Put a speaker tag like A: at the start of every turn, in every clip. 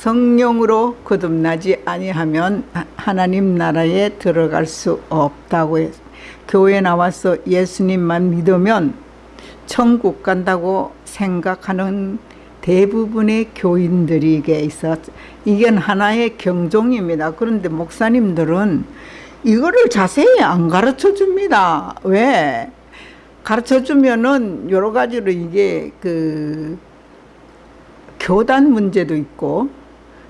A: 성령으로 거듭나지 아니하면 하나님 나라에 들어갈 수 없다고 해요. 교회 나와서 예수님만 믿으면 천국 간다고 생각하는 대부분의 교인들에게 있어 이건 하나의 경종입니다. 그런데 목사님들은 이거를 자세히 안 가르쳐 줍니다. 왜? 가르쳐 주면은 여러 가지로 이게 그 교단 문제도 있고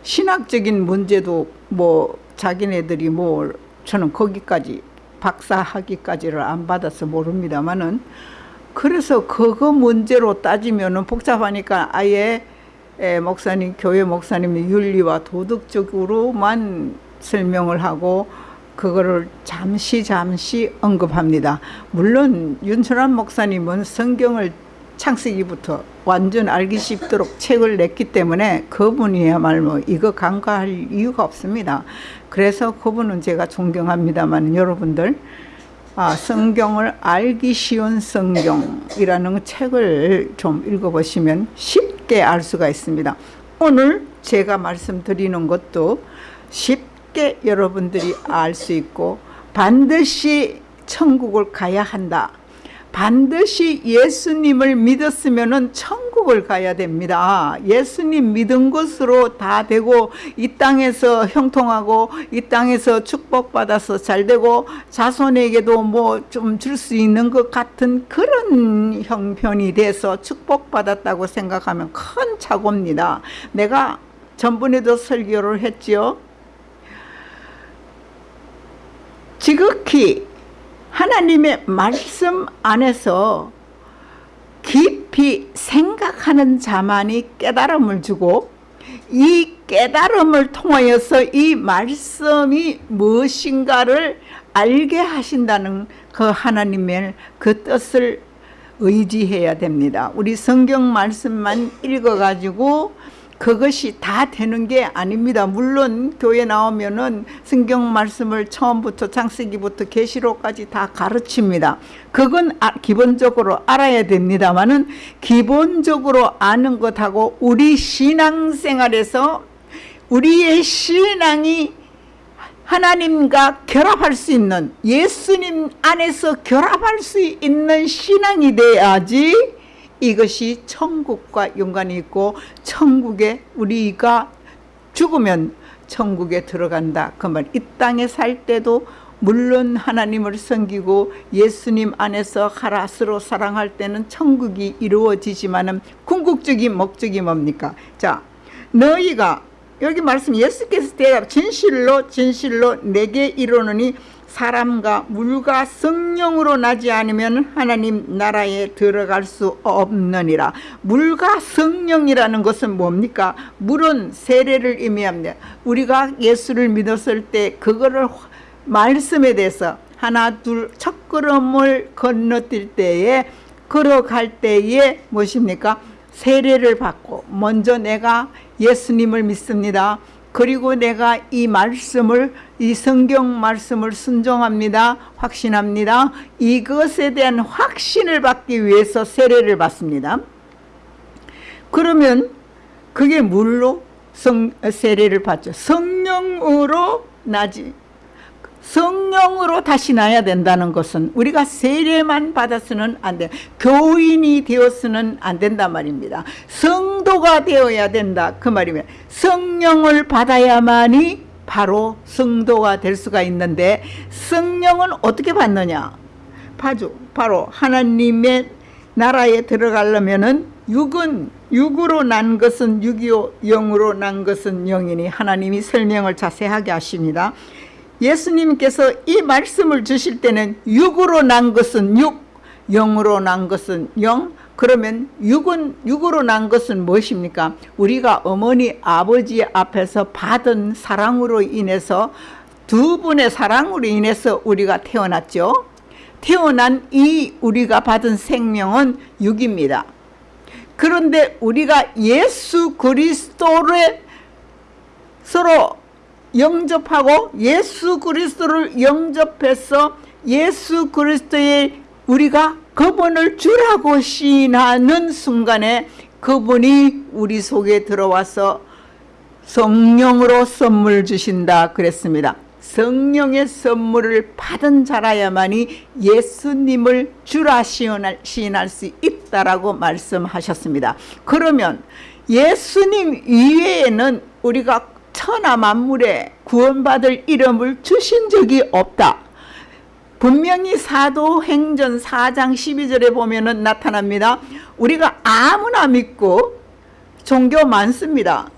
A: 신학적인 문제도 뭐 자기네들이 뭐 저는 거기까지 박사학위까지를 안 받아서 모릅니다만은 그래서 그거 문제로 따지면은 복잡하니까 아예 목사님 교회 목사님이 윤리와 도덕적으로만 설명을 하고 그거를 잠시 잠시 언급합니다. 물론 윤철환 목사님은 성경을 창세기부터 완전 알기 쉽도록 책을 냈기 때문에 그분이야말로 이거 간과할 이유가 없습니다. 그래서 그분은 제가 존경합니다만 여러분들 아, 성경을 알기 쉬운 성경이라는 책을 좀 읽어보시면 쉽게 알 수가 있습니다. 오늘 제가 말씀드리는 것도 쉽게 여러분들이 알 수 있고 반드시 천국을 가야 한다. 반드시 예수님을 믿었으면 천국을 가야 됩니다. 예수님 믿은 것으로 다 되고 이 땅에서 형통하고 이 땅에서 축복받아서 잘 되고 자손에게도 뭐 좀 줄 수 있는 것 같은 그런 형편이 돼서 축복받았다고 생각하면 큰 착오입니다. 내가 전번에도 설교를 했지요. 지극히 하나님의 말씀 안에서 깊이 생각하는 자만이 깨달음을 주고 이 깨달음을 통하여서 이 말씀이 무엇인가를 알게 하신다는 그 하나님의 그 뜻을 의지해야 됩니다. 우리 성경 말씀만 읽어가지고 그것이 다 되는 게 아닙니다. 물론 교회 나오면은 성경 말씀을 처음부터 창세기부터 계시록까지 다 가르칩니다. 그건 아, 기본적으로 알아야 됩니다만은 기본적으로 아는 것하고 우리 신앙생활에서 우리의 신앙이 하나님과 결합할 수 있는 예수님 안에서 결합할 수 있는 신앙이 돼야지 이것이 천국과 연관이 있고 천국에 우리가 죽으면 천국에 들어간다. 그 말. 이 땅에 살 때도 물론 하나님을 섬기고 예수님 안에서 하라스로 사랑할 때는 천국이 이루어지지만 은 궁극적인 목적이 뭡니까? 자, 너희가 여기 말씀 예수께서 대답 진실로 진실로 내게 이르노니 사람과 물과 성령으로 나지 않으면 하나님 나라에 들어갈 수 없느니라. 물과 성령이라는 것은 뭡니까? 물은 세례를 의미합니다. 우리가 예수를 믿었을 때 그거를 말씀에 대해서 하나 둘 첫걸음을 건너뛸 때에 걸어갈 때에 무엇입니까? 세례를 받고 먼저 내가 예수님을 믿습니다. 그리고 내가 이 말씀을 이 성경 말씀을 순종합니다. 확신합니다. 이것에 대한 확신을 받기 위해서 세례를 받습니다. 그러면 그게 물로 성, 세례를 받죠. 성령으로 나지 성령으로 다시 나야 된다는 것은 우리가 세례만 받았으면 안 돼. 교인이 되었으면 안 된단 말입니다. 성도가 되어야 된다. 그 말이면 성령을 받아야만이 바로 성도가 될 수가 있는데 성령은 어떻게 받느냐? 바로, 바로 하나님의 나라에 들어가려면은 육은 육으로 난 것은 육이요 영으로 난 것은 영이니 하나님이 설명을 자세하게 하십니다. 예수님께서 이 말씀을 주실 때는 육으로 난 것은 육, 영으로 난 것은 영. 그러면 육은 육으로 난 것은 무엇입니까? 우리가 어머니 아버지 앞에서 받은 사랑으로 인해서 두 분의 사랑으로 인해서 우리가 태어났죠. 태어난 이 우리가 받은 생명은 육입니다. 그런데 우리가 예수 그리스도를 서로 영접하고 예수 그리스도를 영접해서 예수 그리스도의 우리가 그분을 주라고 시인하는 순간에 그분이 우리 속에 들어와서 성령으로 선물 주신다 그랬습니다. 성령의 선물을 받은 자라야만이 예수님을 주라 시인할 수 있다라고 말씀하셨습니다. 그러면 예수님 이외에는 우리가 천하 만물에 구원받을 이름을 주신 적이 없다. 분명히 사도행전 4장 12절에 보면 나타납니다. 우리가 아무나 믿고 종교 많습니다.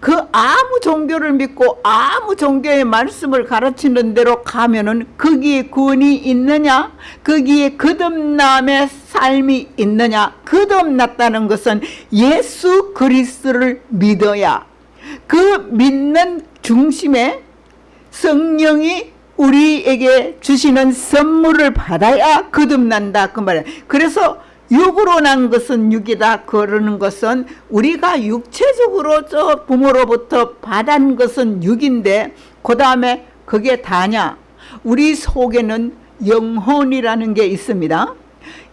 A: 그 아무 종교를 믿고 아무 종교의 말씀을 가르치는 대로 가면 은 거기에 구원이 있느냐 거기에 거듭남의 삶이 있느냐 거듭났다는 것은 예수 그리스도를 믿어야 그 믿는 중심에 성령이 우리에게 주시는 선물을 받아야 거듭난다. 그 말이에요 그래서 육으로 난 것은 육이다. 그러는 것은 우리가 육체적으로 저 부모로부터 받은 것은 육인데 그 다음에 그게 다냐? 우리 속에는 영혼이라는 게 있습니다.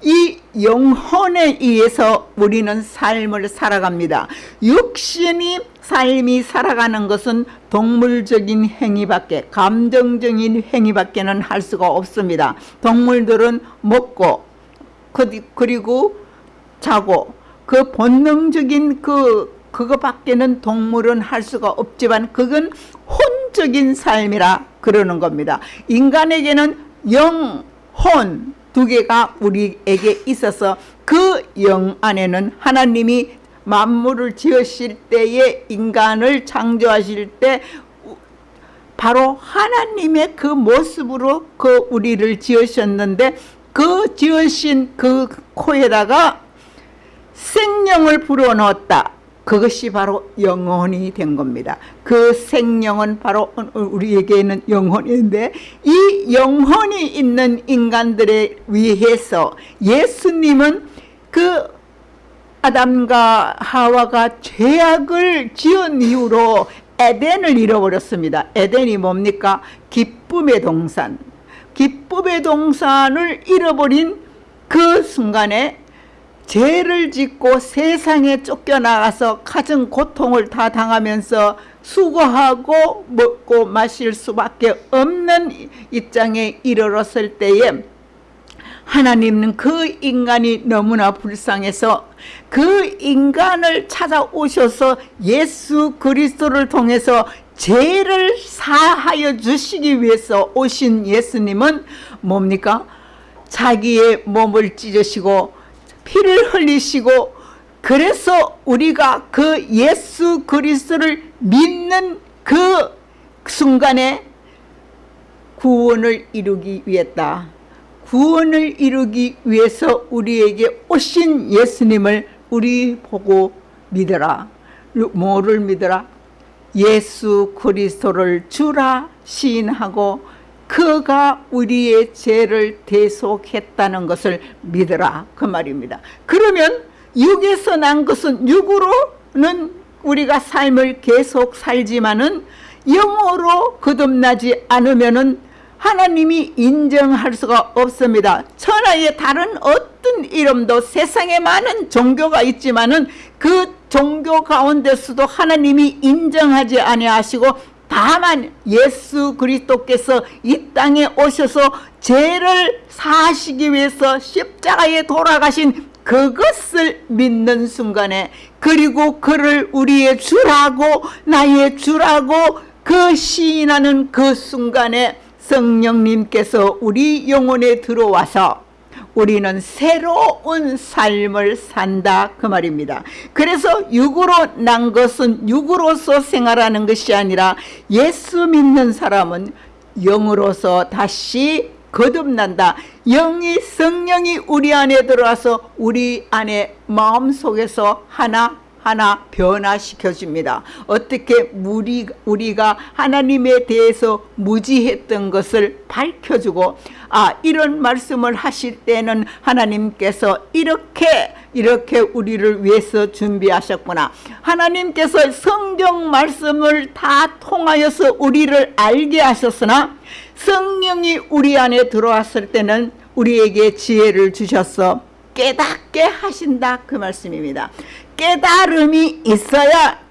A: 이 영혼에 의해서 우리는 삶을 살아갑니다. 육신이 삶이 살아가는 것은 동물적인 행위밖에 감정적인 행위밖에는 할 수가 없습니다 동물들은 먹고 그리고 자고 그 본능적인 그 그거밖에는 동물은 할 수가 없지만 그건 혼적인 삶이라 그러는 겁니다. 인간에게는 영혼 두 개가 우리에게 있어서 그 영 안에는 하나님이 만물을 지으실 때에 인간을 창조하실 때 바로 하나님의 그 모습으로 그 우리를 지으셨는데 그 지으신 그 코에다가 생명을 불어넣었다. 그것이 바로 영혼이 된 겁니다. 그 생명은 바로 우리에게는 영혼인데 이 영혼이 있는 인간들에 위해서 예수님은 그 아담과 하와가 죄악을 지은 이후로 에덴을 잃어버렸습니다. 에덴이 뭡니까? 기쁨의 동산. 기쁨의 동산을 잃어버린 그 순간에 죄를 짓고 세상에 쫓겨나가서 가진 고통을 다 당하면서 수고하고 먹고 마실 수밖에 없는 입장에 이르렀을 때에 하나님은 그 인간이 너무나 불쌍해서 그 인간을 찾아오셔서 예수 그리스도를 통해서 죄를 사하여 주시기 위해서 오신 예수님은 뭡니까? 자기의 몸을 찢으시고 피를 흘리시고 그래서 우리가 그 예수 그리스도를 믿는 그 순간에 구원을 이루기 위했다. 구원을 이루기 위해서 우리에게 오신 예수님을 우리 보고 믿어라. 뭐를 믿어라? 예수 그리스도를 주라 시인하고 그가 우리의 죄를 대속했다는 것을 믿으라 그 말입니다. 그러면 육에서 난 것은 육으로는 우리가 삶을 계속 살지만은 영으로 거듭나지 않으면은 하나님이 인정할 수가 없습니다. 천하의 다른 어떤 이름도 세상에 많은 종교가 있지만 은 그 종교 가운데서도 하나님이 인정하지 아니하시고 다만 예수 그리스도께서 이 땅에 오셔서 죄를 사시기 위해서 십자가에 돌아가신 그것을 믿는 순간에 그리고 그를 우리의 주라고 나의 주라고 그 시인하는 그 순간에 성령님께서 우리 영혼에 들어와서 우리는 새로운 삶을 산다 그 말입니다. 그래서 육으로 난 것은 육으로서 생활하는 것이 아니라 예수 믿는 사람은 영으로서 다시 거듭난다. 영이 성령이 우리 안에 들어와서 우리 안에 마음속에서 하나 하나 변화시켜 줍니다. 어떻게 우리, 우리가 하나님에 대해서 무지했던 것을 밝혀주고 아 이런 말씀을 하실 때는 하나님께서 이렇게 이렇게 우리를 위해서 준비하셨구나. 하나님께서 성경 말씀을 다 통하여서 우리를 알게 하셨으나 성령이 우리 안에 들어왔을 때는 우리에게 지혜를 주셔서 깨닫게 하신다 그 말씀입니다. 깨달음이 있어야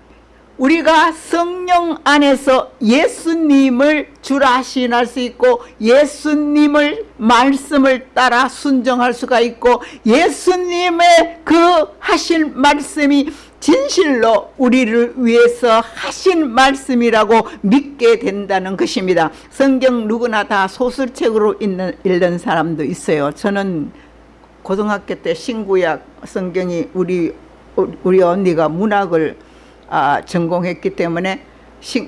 A: 우리가 성령 안에서 예수님을 주라 신할 수 있고 예수님을 말씀을 따라 순정할 수가 있고 예수님의 그 하신 말씀이 진실로 우리를 위해서 하신 말씀이라고 믿게 된다는 것입니다. 성경 누구나 다 소설책으로 읽는, 읽는 사람도 있어요. 저는 고등학교 때 신구약 성경이 우리 우리 언니가 문학을 아, 전공했기 때문에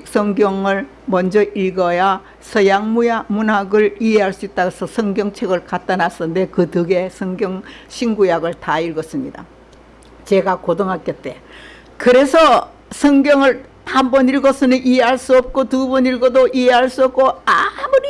A: 성경을 먼저 읽어야 서양 문학을 이해할 수 있다고 해서 성경책을 갖다 놨었는데 그 덕에 성경 신구약을 다 읽었습니다. 제가 고등학교 때. 그래서 성경을 한 번 읽어서는 이해할 수 없고 두 번 읽어도 이해할 수 없고 아무리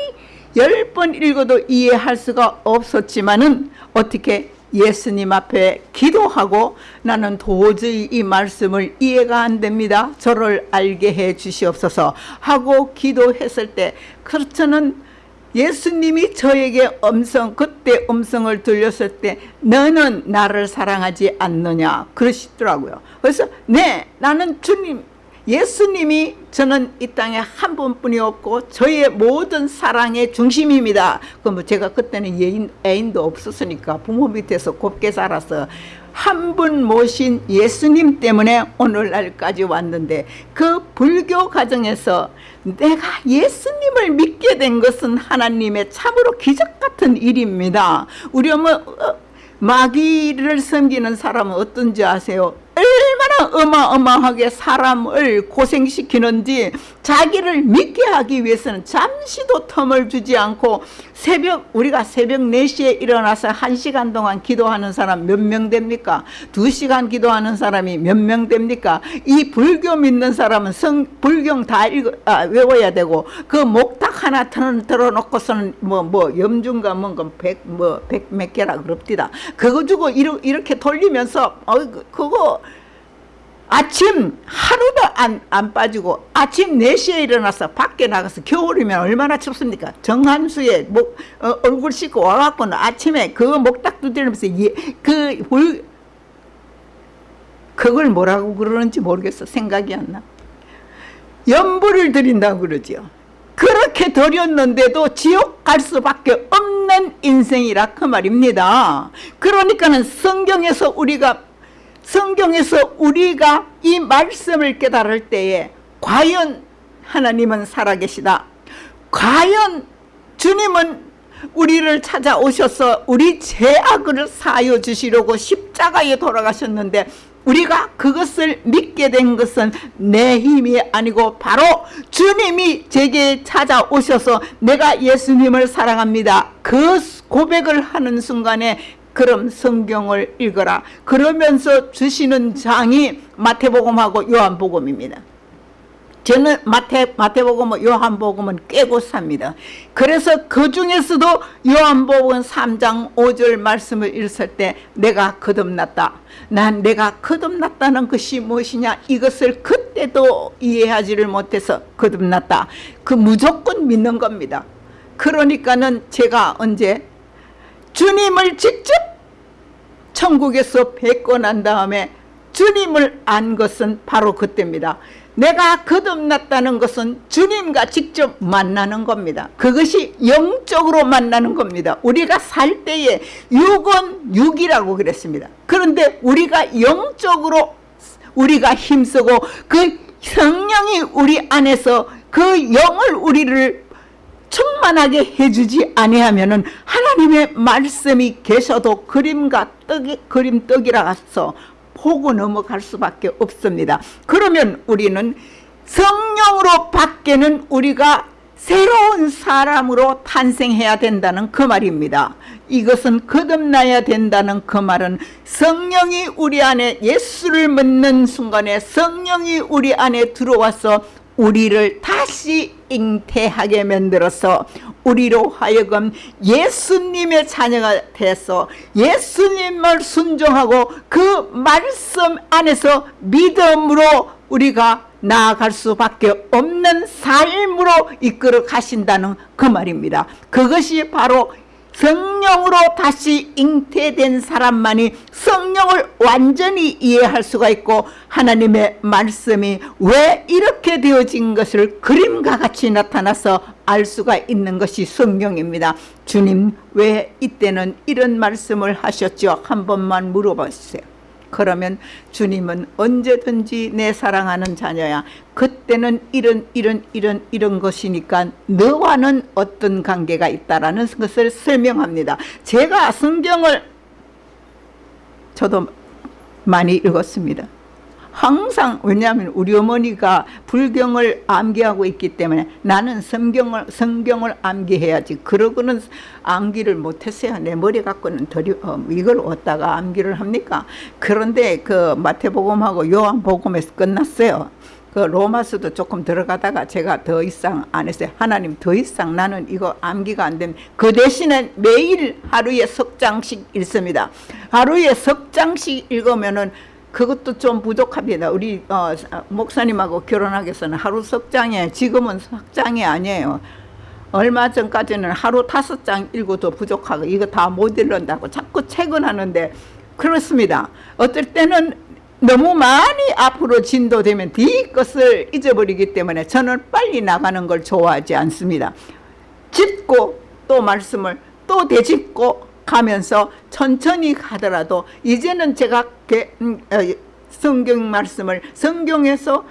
A: 열 번 읽어도 이해할 수가 없었지만은 어떻게 예수님 앞에 기도하고 나는 도저히 이 말씀을 이해가 안 됩니다. 저를 알게 해 주시옵소서 하고 기도했을 때 그렇저는 예수님이 저에게 음성 그때 음성을 들렸을 때 너는 나를 사랑하지 않느냐 그러시더라고요. 그래서 네 나는 주님 예수님이 저는 이 땅에 한 분뿐이 없고 저의 모든 사랑의 중심입니다. 그럼 제가 그때는 예인, 애인도 없었으니까 부모 밑에서 곱게 살아서 한 분 모신 예수님 때문에 오늘날까지 왔는데 그 불교 가정에서 내가 예수님을 믿게 된 것은 하나님의 참으로 기적 같은 일입니다. 우리 어머 어, 마귀를 섬기는 사람은 어떤지 아세요? 얼마나 어마어마하게 사람을 고생시키는지 자기를 믿게 하기 위해서는 잠시도 텀을 주지 않고 새벽 우리가 새벽 4시에 일어나서 1시간 동안 기도하는 사람 몇 명 됩니까? 2시간 기도하는 사람이 몇 명 됩니까? 이 불교 믿는 사람은 성 불경 다 읽어, 아, 외워야 되고 그 목탁 하나 틀어, 틀어놓고서는 뭐, 뭐 염중가 뭔가 백, 뭐, 백 몇 개라 그럽디다. 그거 주고 이렇게 돌리면서 어, 그거 아침 하루도 안, 안 빠지고 아침 4시에 일어나서 밖에 나가서 겨울이면 얼마나 춥습니까? 정한수에 목, 어, 얼굴 씻고 와갖고는 아침에 그 목딱 두드리면서 예, 그 불, 그걸 뭐라고 그러는지 모르겠어. 생각이 안나. 연부를 드린다고 그러지요. 그렇게 드렸는데도 지옥 갈 수밖에 없는 인생이라 그 말입니다. 그러니까는 성경에서 우리가 성경에서 우리가 이 말씀을 깨달을 때에 과연 하나님은 살아계시다. 과연 주님은 우리를 찾아오셔서 우리 죄악을 사여 주시려고 십자가에 돌아가셨는데 우리가 그것을 믿게 된 것은 내 힘이 아니고 바로 주님이 제게 찾아오셔서 내가 예수님을 사랑합니다. 그 고백을 하는 순간에 그럼 성경을 읽어라. 그러면서 주시는 장이 마태복음하고 요한복음입니다. 저는 마태, 마태복음, 요한복음은 깨고 삽니다. 그래서 그 중에서도 요한복음 3장 5절 말씀을 읽을 때 내가 거듭났다. 난 내가 거듭났다는 것이 무엇이냐 이것을 그때도 이해하지를 못해서 거듭났다. 그 무조건 믿는 겁니다. 그러니까는 제가 언제 주님을 직접 천국에서 뵙고 난 다음에 주님을 안 것은 바로 그때입니다. 내가 거듭났다는 것은 주님과 직접 만나는 겁니다. 그것이 영적으로 만나는 겁니다. 우리가 살 때에 육은 육이라고 그랬습니다. 그런데 우리가 영적으로 우리가 힘쓰고 그 성령이 우리 안에서 그 영을 우리를 충만하게 해주지 아니하면은 하나님의 말씀이 계셔도 그림과 떡이 그림 떡이라서 보고 넘어갈 수밖에 없습니다. 그러면 우리는 성령으로 밖에는 우리가 새로운 사람으로 탄생해야 된다는 그 말입니다. 이것은 거듭나야 된다는 그 말은 성령이 우리 안에 예수를 믿는 순간에 성령이 우리 안에 들어와서 우리를 다시 잉태하게 만들어서 우리로 하여금 예수님의 자녀가 돼서 예수님을 순종하고 그 말씀 안에서 믿음으로 우리가 나아갈 수밖에 없는 삶으로 이끌어 가신다는 그 말입니다. 그것이 바로 성령으로 다시 잉태된 사람만이 성령을 완전히 이해할 수가 있고 하나님의 말씀이 왜 이렇게 되어진 것을 그림과 같이 나타나서 알 수가 있는 것이 성경입니다. 주님 왜 이때는 이런 말씀을 하셨죠? 한 번만 물어보세요. 그러면 주님은 언제든지 내 사랑하는 자녀야. 그때는 이런 이런 이런 이런 것이니까 너와는 어떤 관계가 있다라는 것을 설명합니다. 제가 성경을 저도 많이 읽었습니다 항상 왜냐하면 우리 어머니가 불경을 암기하고 있기 때문에 나는 성경을 성경을 암기해야지. 그러고는 암기를 못했어요. 내 머리 갖고는 덜 어, 이걸 어디다가 암기를 합니까? 그런데 그 마태복음하고 요한복음에서 끝났어요. 그 로마서도 조금 들어가다가 제가 더 이상 안 했어요. 하나님 더 이상 나는 이거 암기가 안 되면 그 대신에 매일 하루에 석 장씩 읽습니다. 하루에 석 장씩 읽으면은 그것도 좀 부족합니다. 우리 어, 목사님하고 결혼하기 위해서는 하루 석 장에 지금은 석 장이 아니에요. 얼마 전까지는 하루 다섯 장 읽어도 부족하고 이거 다 못 읽는다고 자꾸 퇴근하는데 그렇습니다. 어떨 때는 너무 많이 앞으로 진도되면 뒤 것을 잊어버리기 때문에 저는 빨리 나가는 걸 좋아하지 않습니다. 짚고 또 말씀을 또 되짚고 가면서 천천히 가더라도 이제는 제가 음, 어, 성경 말씀을 성경에서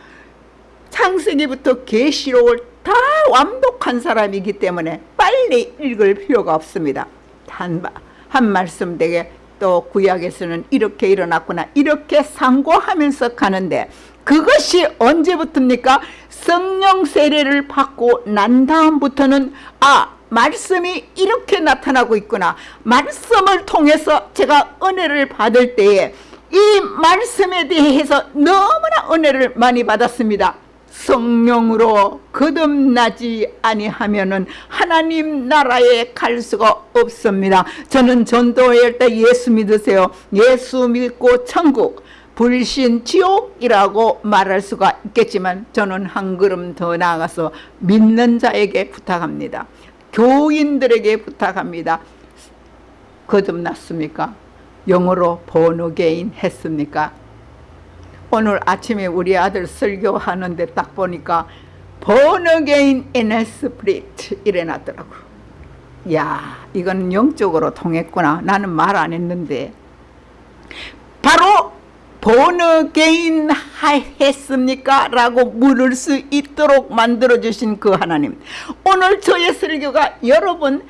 A: 창세기부터 계시록을 다 완독한 사람이기 때문에 빨리 읽을 필요가 없습니다. 한, 한 말씀 되게 또 구약에서는 이렇게 일어났구나 이렇게 상고하면서 가는데 그것이 언제부터입니까? 성령 세례를 받고 난 다음부터는 아 말씀이 이렇게 나타나고 있구나. 말씀을 통해서 제가 은혜를 받을 때에 이 말씀에 대해서 너무나 은혜를 많이 받았습니다. 성령으로 거듭나지 아니하면 은 하나님 나라에 갈 수가 없습니다. 저는 전도회할 때 예수 믿으세요. 예수 믿고 천국 불신 지옥이라고 말할 수가 있겠지만 저는 한 걸음 더 나아가서 믿는 자에게 부탁합니다 교인들에게 부탁합니다. 거듭났습니까? 영어로 born again 했습니까? 오늘 아침에 우리 아들 설교하는데 딱 보니까 a spirit 이래 놨더라고 야 이건 영적으로 통했구나 나는 말 안 했는데 바로 born again 했습니까? 라고 물을 수 있도록 만들어주신 그 하나님 오늘 저의 설교가 여러분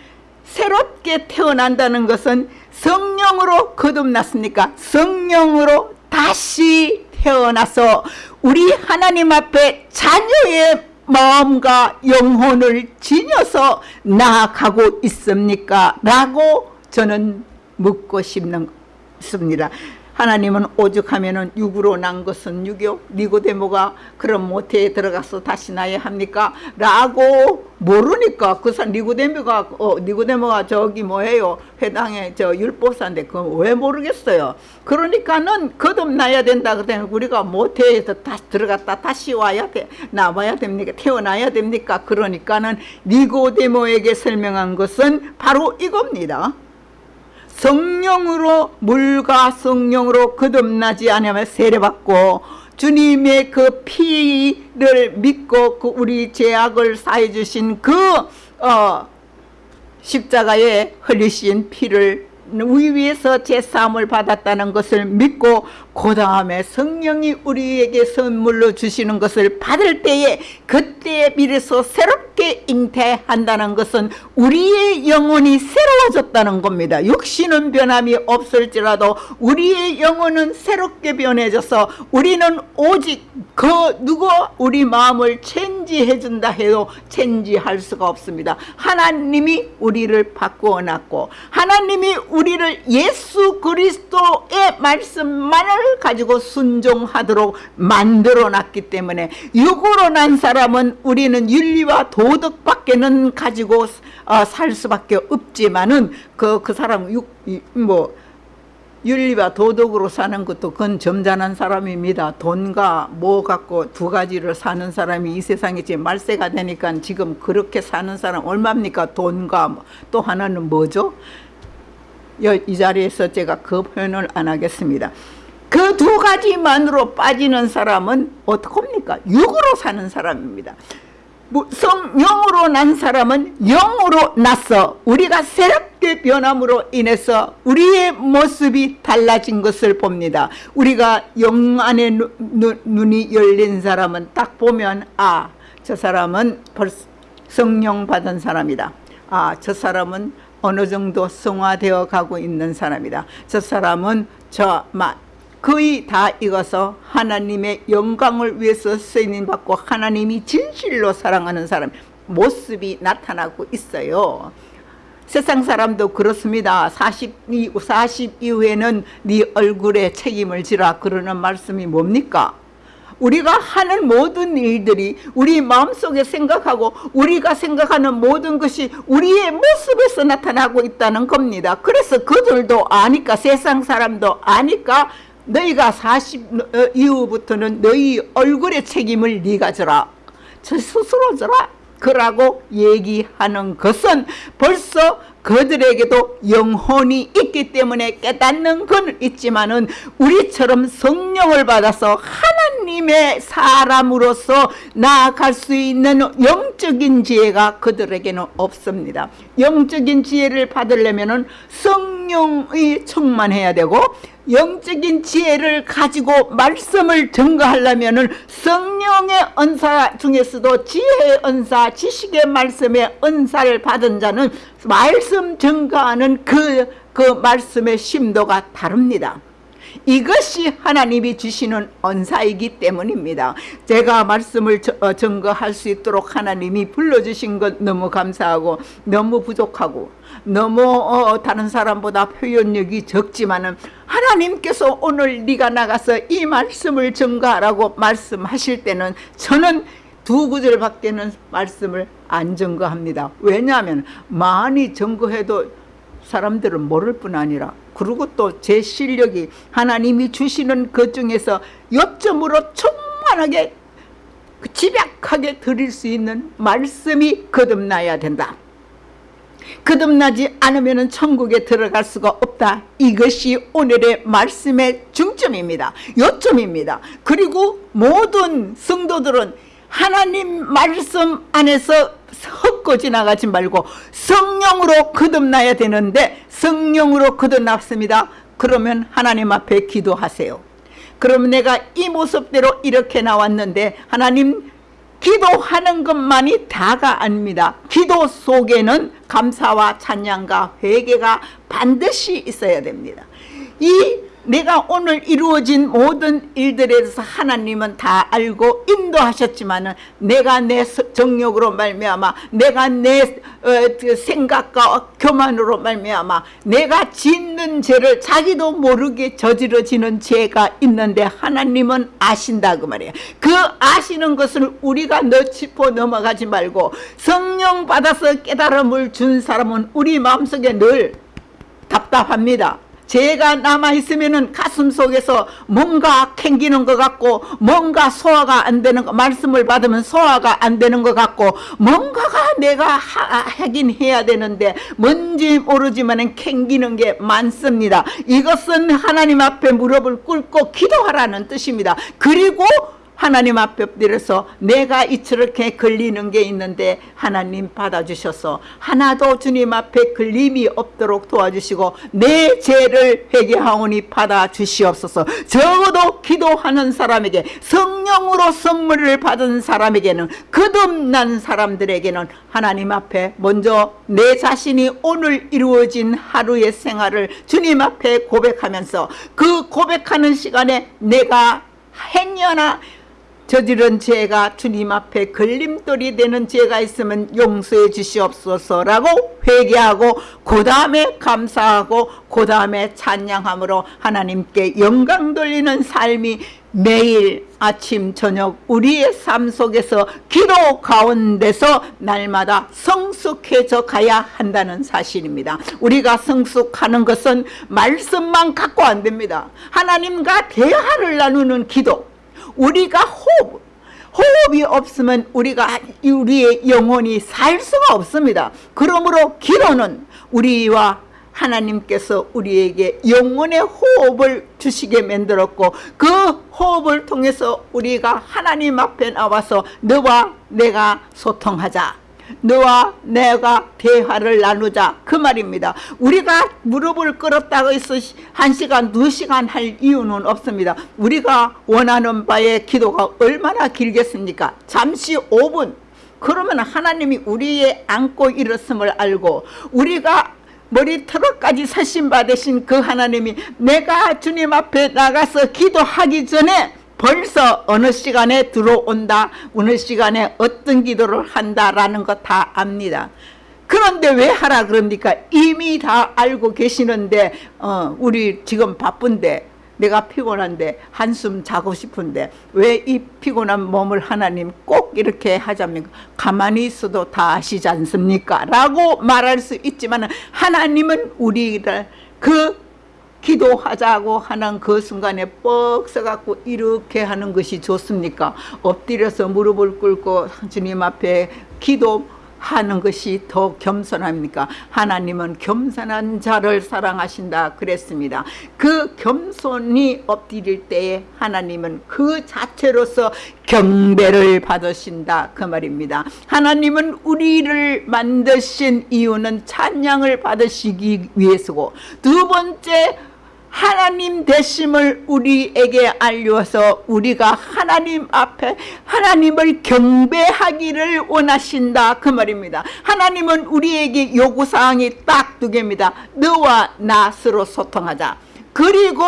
A: 새롭게 태어난다는 것은 성령으로 거듭났습니까? 성령으로 다시 태어나서 우리 하나님 앞에 자녀의 마음과 영혼을 지녀서 나아가고 있습니까? 라고 저는 묻고 싶는 습니다 하나님은 오죽하면은 육으로 난 것은 육이요? 니고데모가 그런 모태에 들어가서 다시 나야 합니까? 라고 모르니까 그 사람 니고데모가 어 니고데모가 저기 뭐예요? 회당에 저 율법사인데 그건 왜 모르겠어요? 그러니까는 거듭나야 된다 그러더니 우리가 모태에서 다시 들어갔다 다시 와야 돼. 나와야 됩니까? 태어나야 됩니까? 그러니까는 니고데모에게 설명한 것은 바로 이겁니다 성령으로 물과 성령으로 거듭나지 않으면 세례받고 주님의 그 피를 믿고 그 우리 죄악을 사해 주신 그 어, 십자가에 흘리신 피를 위에서 제사함을 받았다는 것을 믿고 그 다음에 성령이 우리에게 선물로 주시는 것을 받을 때에 그때에 비해서 새롭게 잉태한다는 것은 우리의 영혼이 새로워졌다는 겁니다. 육신은 변함이 없을지라도 우리의 영혼은 새롭게 변해져서 우리는 오직 그 누구 우리 마음을 체인지해 준다 해도 체인지할 수가 없습니다. 하나님이 우리를 바꾸어 놨고 하나님이 우리를 예수 그리스도의 말씀만을 가지고 순종하도록 만들어 놨기 때문에 육으로 난 사람은 우리는 윤리와 도덕밖에는 가지고 어, 살 수밖에 없지만은 그, 그 사람 육, 뭐, 윤리와 도덕으로 사는 것도 그건 점잖은 사람입니다. 돈과 뭐 갖고 두 가지를 사는 사람이 이 세상에 지금 말세가 되니까 지금 그렇게 사는 사람 얼마입니까? 돈과 뭐. 또 하나는 뭐죠? 여- 이 자리에서 제가 그 표현을 안 하겠습니다. 그 두 가지만으로 빠지는 사람은 어떡합니까? 육으로 사는 사람입니다. 뭐 성령으로 난 사람은 영으로 났어. 우리가 새롭게 변함으로 인해서 우리의 모습이 달라진 것을 봅니다. 우리가 영 안에 누- 누- 눈이 열린 사람은 딱 보면 아, 저 사람은 벌써 성령 받은 사람이다. 아, 저 사람은 어느 정도 성화되어 가고 있는 사람이다. 저 사람은 저 마, 거의 다 익어서 하나님의 영광을 위해서 쓰임 받고 하나님이 진실로 사랑하는 사람 모습이 나타나고 있어요. 세상 사람도 그렇습니다. 40, 이- 40 이후에는 네 얼굴에 책임을 지라 그러는 말씀이 뭡니까? 우리가 하는 모든 일들이 우리 마음속에 생각하고 우리가 생각하는 모든 것이 우리의 모습에서 나타나고 있다는 겁니다. 그래서 그들도 아니까 세상 사람도 아니까 너희가 40 어, 이후부터는 너희 얼굴의 책임을 네가 져라. 저 스스로 져라. 그라고 얘기하는 것은 벌써 그들에게도 영혼이 있기 때문에 깨닫는 건 있지만은 우리처럼 성령을 받아서 하나님의 사람으로서 나아갈 수 있는 영적인 지혜가 그들에게는 없습니다. 영적인 지혜를 받으려면은 성령이 충만해야 되고 영적인 지혜를 가지고 말씀을 증거하려면은 성령의 은사 중에서도 지혜의 은사, 지식의 말씀의 은사를 받은 자는 말씀 증거하는 그, 그 말씀의 심도가 다릅니다. 이것이 하나님이 주시는 언사이기 때문입니다. 제가 말씀을 저- 어, 증거할 수 있도록 하나님이 불러주신 것 너무 감사하고 너무 부족하고 너무 어, 다른 사람보다 표현력이 적지만은 하나님께서 오늘 네가 나가서 이 말씀을 증거하라고 말씀하실 때는 저는 두 구절밖에는 말씀을 안 증거합니다. 왜냐하면 많이 증거해도 사람들은 모를 뿐 아니라 그리고 또 제 실력이 하나님이 주시는 것 중에서 요점으로 충만하게 그 집약하게 드릴 수 있는 말씀이 거듭나야 된다. 거듭나지 않으면 천국에 들어갈 수가 없다. 이것이 오늘의 말씀의 중점입니다. 요점입니다. 그리고 모든 성도들은 하나님 말씀 안에서 헛고 지나가지 말고 성령으로 거듭나야 되는데 성령으로 거듭났습니다. 그러면 하나님 앞에 기도하세요. 그럼 내가 이 모습대로 이렇게 나왔는데 하나님 기도하는 것만이 다가 아닙니다. 기도 속에는 감사와 찬양과 회개가 반드시 있어야 됩니다. 이 내가 오늘 이루어진 모든 일들에 대해서 하나님은 다 알고 인도하셨지만 은 내가 내 서- 정욕으로 말미암아 내가 내 어, 그 생각과 교만으로 말미암아 내가 짓는 죄를 자기도 모르게 저지러지는 죄가 있는데 하나님은 아신다 그 말이에요. 그 아시는 것을 우리가 너 짚어 넘어가지 말고 성령 받아서 깨달음을 준 사람은 우리 마음속에 늘 답답합니다. 죄가 남아있으면 가슴 속에서 뭔가 캥기는 것 같고 뭔가 소화가 안 되는 거 말씀을 받으면 소화가 안 되는 것 같고 뭔가가 내가 하, 하긴 해야 되는데 뭔지 모르지만 캥기는 게 많습니다. 이것은 하나님 앞에 무릎을 꿇고 기도하라는 뜻입니다. 그리고 하나님 앞에 엎드려서 내가 이렇게 걸리는 게 있는데 하나님 받아주셔서 하나도 주님 앞에 걸림이 없도록 도와주시고 내 죄를 회개하오니 받아주시옵소서. 적어도 기도하는 사람에게 성령으로 선물을 받은 사람에게는 거듭난 사람들에게는 하나님 앞에 먼저 내 자신이 오늘 이루어진 하루의 생활을 주님 앞에 고백하면서 그 고백하는 시간에 내가 행여나 저지른 죄가 주님 앞에 걸림돌이 되는 죄가 있으면 용서해 주시옵소서라고 회개하고 그 다음에 감사하고 그 다음에 찬양함으로 하나님께 영광 돌리는 삶이 매일 아침 저녁 우리의 삶 속에서 기도 가운데서 날마다 성 성숙해져 가야 한다는 사실입니다. 우리가 성숙하는 것은 말씀만 갖고 안 됩니다. 하나님과 대화를 나누는 기도, 우리가 호흡, 호흡이 없으면 우리가 우리의 영혼이 살 수가 없습니다. 그러므로 기도는 우리와 하나님께서 우리에게 영혼의 호흡을 주시게 만들었고 그 호흡을 통해서 우리가 하나님 앞에 나와서 너와 내가 소통하자. 너와 내가 대화를 나누자. 그 말입니다. 우리가 무릎을 꿇었다고 해서 한 시간 두 시간 할 이유는 없습니다. 우리가 원하는 바의 기도가 얼마나 길겠습니까? 잠시 5분. 그러면 하나님이 우리의 안고 일었음을 알고 우리가 머리털어까지 사신 받으신 그 하나님이 내가 주님 앞에 나가서 기도하기 전에 벌써 어느 시간에 들어온다 어느 시간에 어떤 기도를 한다라는 거 다 압니다. 그런데 왜 하라 그럽니까? 이미 다 알고 계시는데 어, 우리 지금 바쁜데 내가 피곤한데 한숨 자고 싶은데 왜 이 피곤한 몸을 하나님 꼭 이렇게 하자면 가만히 있어도 다 아시지 않습니까? 라고 말할 수 있지만 하나님은 우리를 그 기도하자고 하는 그 순간에 뻑 서갖고 이렇게 하는 것이 좋습니까? 엎드려서 무릎을 꿇고 주님 앞에 기도 하는 것이 더 겸손합니까? 하나님은 겸손한 자를 사랑하신다 그랬습니다. 그 겸손이 엎드릴 때에 하나님은 그 자체로서 경배를 받으신다 그 말입니다. 하나님은 우리를 만드신 이유는 찬양을 받으시기 위해서고 두 번째 하나님 되심을 우리에게 알려서 우리가 하나님 앞에 하나님을 경배하기를 원하신다 그 말입니다. 하나님은 우리에게 요구사항이 딱 두 개입니다. 너와 나 서로 소통하자. 그리고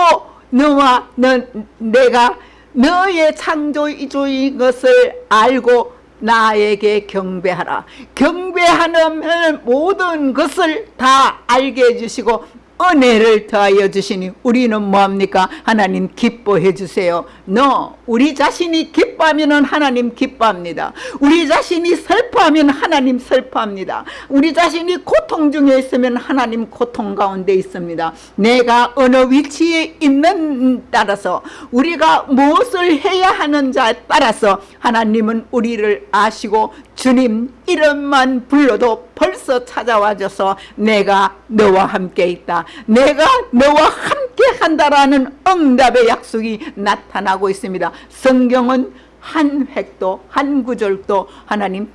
A: 너와 너, 내가 너의 창조주인 것을 알고 나에게 경배하라. 경배하는 모든 것을 다 알게 해주시고 은혜를 더하여 주시니 우리는 뭐합니까? 하나님 기뻐해 주세요. 너 우리 자신이 기뻐하면 하나님 기뻐합니다. 우리 자신이 슬퍼하면 하나님 슬퍼합니다. 우리 자신이 고통 중에 있으면 하나님 고통 가운데 있습니다. 내가 어느 위치에 있는 따라서 우리가 무엇을 해야 하는 자에 따라서 하나님은 우리를 아시고 주님 이름만 불러도 벌써 찾아와줘서 내가 너와 함께 있다. 내가 너와 함께 한다라는 응답의 약속이 나타나고 있습니다. 성경은 한 획도 한 구절도 하나님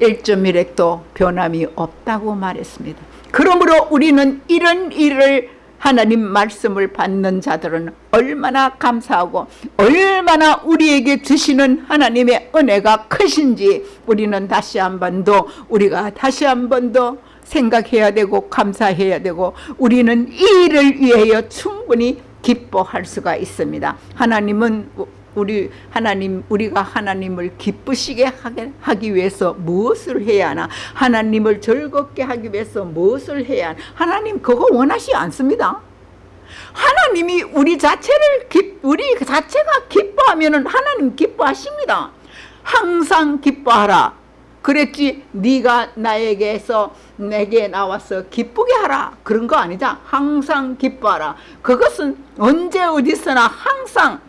A: 1.1획도 변함이 없다고 말했습니다. 그러므로 우리는 이런 일을 하나님 말씀을 받는 자들은 얼마나 감사하고 얼마나 우리에게 주시는 하나님의 은혜가 크신지 우리는 다시 한 번 더 우리가 다시 한 번 더 생각해야 되고 감사해야 되고 우리는 이 일을 위하여 충분히 기뻐할 수가 있습니다. 하나님은 우리 하나님 우리가 하나님을 기쁘시게 하기 위해서 무엇을 해야 하나? 하나님을 즐겁게 하기 위해서 무엇을 해야 하나? 하나님 그거 원하시 않습니다. 하나님이 우리 자체를 기, 우리 자체가 기뻐하면 하나님 기뻐하십니다. 항상 기뻐하라. 그랬지 네가 나에게서 내게 나와서 기쁘게 하라. 그런 거 아니자 항상 기뻐하라. 그것은 언제 어디서나 항상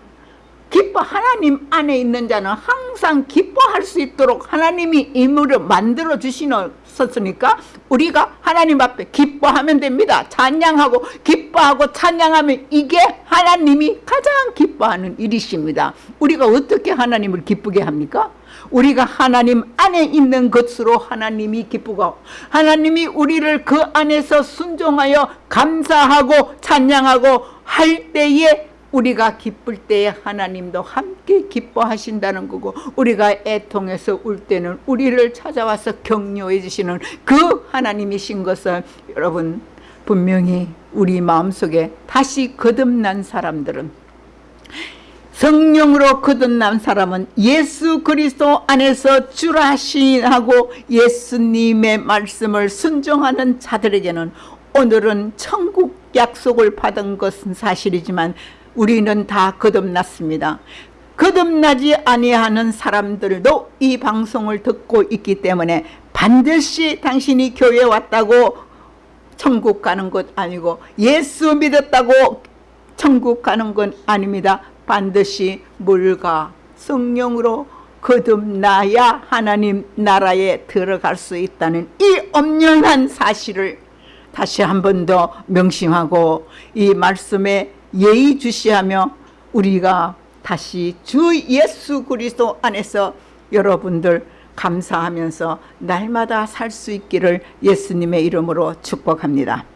A: 기뻐 하나님 안에 있는 자는 항상 기뻐할 수 있도록 하나님이 임무를 만들어 주시었으니까 우리가 하나님 앞에 기뻐하면 됩니다 찬양하고 기뻐하고 찬양하면 이게 하나님이 가장 기뻐하는 일이십니다 우리가 어떻게 하나님을 기쁘게 합니까? 우리가 하나님 안에 있는 것으로 하나님이 기쁘고 하나님이 우리를 그 안에서 순종하여 감사하고 찬양하고 할 때에 우리가 기쁠 때에 하나님도 함께 기뻐하신다는 거고 우리가 애통해서 울 때는 우리를 찾아와서 격려해 주시는 그 하나님이신 것을 여러분 분명히 우리 마음속에 다시 거듭난 사람들은 성령으로 거듭난 사람은 예수 그리스도 안에서 주라시하고 예수님의 말씀을 순종하는 자들에게는 오늘은 천국 약속을 받은 것은 사실이지만 우리는 다 거듭났습니다. 거듭나지 아니하는 사람들도 이 방송을 듣고 있기 때문에 반드시 당신이 교회 왔다고 천국 가는 것 아니고 예수 믿었다고 천국 가는 건 아닙니다. 반드시 물과 성령으로 거듭나야 하나님 나라에 들어갈 수 있다는 이 엄연한 사실을 다시 한 번 더 명심하고 이 말씀에 예의주시하며 우리가 다시 주 예수 그리스도 안에서 여러분들 감사하면서 날마다 살 수 있기를 예수님의 이름으로 축복합니다.